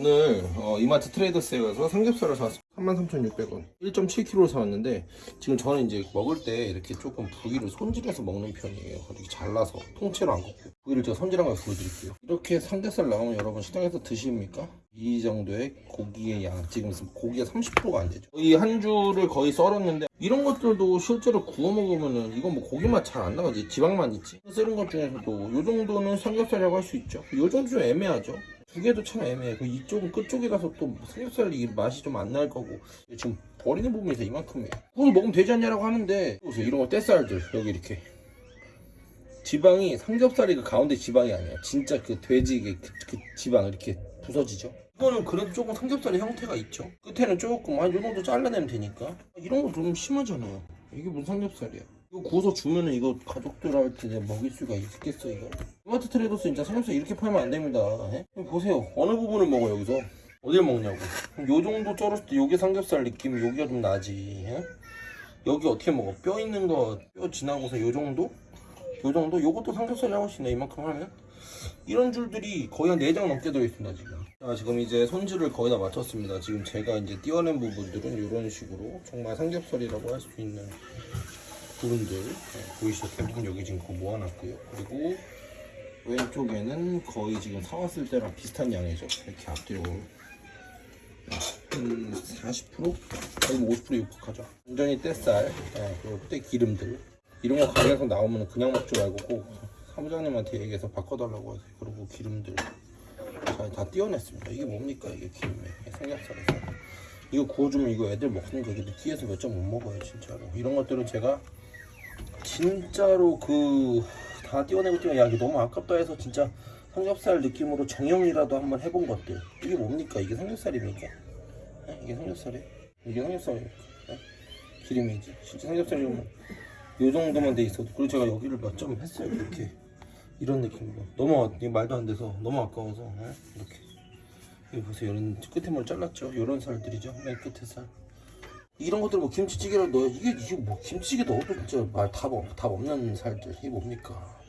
오늘 어, 이마트 트레이더스에서 삼겹살을 사왔습니다. 33,600원. 1.7kg를 사왔는데 지금 저는 이제 먹을 때 이렇게 조금 부위를 손질해서 먹는 편이에요. 이렇게 잘라서 통째로 안 굽고. 부위를 제가 손질한 걸 보여드릴게요. 이렇게 삼겹살 나오면 여러분 시장에서 드십니까? 이 정도의 고기의 양. 지금 고기가 30%가 안 되죠. 이 한 줄을 거의 썰었는데 이런 것들도 실제로 구워 먹으면은 이건 뭐 고기 맛 잘 안 나가지. 지방만 있지. 썰은 것 중에서도 이 정도는 삼겹살이라고 할 수 있죠. 이 정도 좀 애매하죠 두 개도 참 애매해. 그 이쪽은 끝쪽이라서 또 삼겹살 이 맛이 좀 안 날 거고 지금 버리는 부분에서 이만큼이에요. 그걸 먹으면 되지 않냐라고 하는데 보세요. 이런 거 떼살들 여기 이렇게 지방이 삼겹살이 그 가운데 지방이 아니야. 진짜 그 돼지 그, 그 지방 이렇게 부서지죠. 이거는 그래도 조금 삼겹살의 형태가 있죠. 끝에는 조금 한요 정도 잘라내면 되니까 이런 거 좀 심하잖아요. 이게 무슨 삼겹살이야? 이거 구워서 주면은 이거 가족들한테 먹일 수가 있겠어 이거? 이마트 트레이더스 진짜 삼겹살 이렇게 팔면 안 됩니다. 예? 보세요. 어느 부분을 먹어 여기서? 어딜 먹냐고. 요 정도 썰었을 때 요게 삼겹살 느낌 여기가 좀 나지. 예? 여기 어떻게 먹어? 뼈 있는 거 뼈 지나고서 요 정도? 요 정도? 요것도 삼겹살이라고 하시네 이만큼 하면? 이런 줄들이 거의 한 4장 넘게 들어있습니다 지금 자 지금 이제 손질을 거의 다 마쳤습니다 지금 제가 이제 띄어낸 부분들은 이런 식으로 정말 삼겹살이라고 할 수 있는 부분들 네, 보이시죠? 대부분 여기 지금 그거 모아놨고요 그리고 왼쪽에는 거의 지금 사왔을 때랑 비슷한 양이죠. 이렇게 앞뒤로. 한 40%? 거의 뭐50% 육박하죠? 완전히 떼살 네, 그리고 떼 기름들. 이런 거 가게에서 나오면 그냥 먹지 말고 꼭 사무장님한테 얘기해서 바꿔달라고 하세요. 그리고 기름들. 자, 다 띄어냈습니다. 이게 뭡니까 이게 기름에? 삼겹살에서. 이거 구워주면 이거 애들 먹는 거 이게 느끼해서 몇 점 못 먹어요 진짜로. 이런 것들은 제가 진짜로 그 다 띄어내고 띄어 야 이거 너무 아깝다 해서 진짜 삼겹살 느낌으로 정형이라도 한번 해본 것들 이게 뭡니까? 이게 삼겹살입니까? 에? 이게 삼겹살이에요 이게 삼겹살입니까? 에? 기름이지? 진짜 삼겹살이면 요 정도만 돼 있어도. 그리고 제가 여기를 몇 점 했어요 이렇게. 이런 느낌으로. 너무 이게 말도 안 돼서 너무 아까워서 에? 이렇게. 여기 보세요. 이런 끝에 뭘 잘랐죠? 이런 살들이죠? 맨 끝에 살. 이런 것들 뭐 김치찌개로 넣어 이게 이게 뭐 김치찌개 넣어도 진짜 말답 답 없는 살들. 이게 뭡니까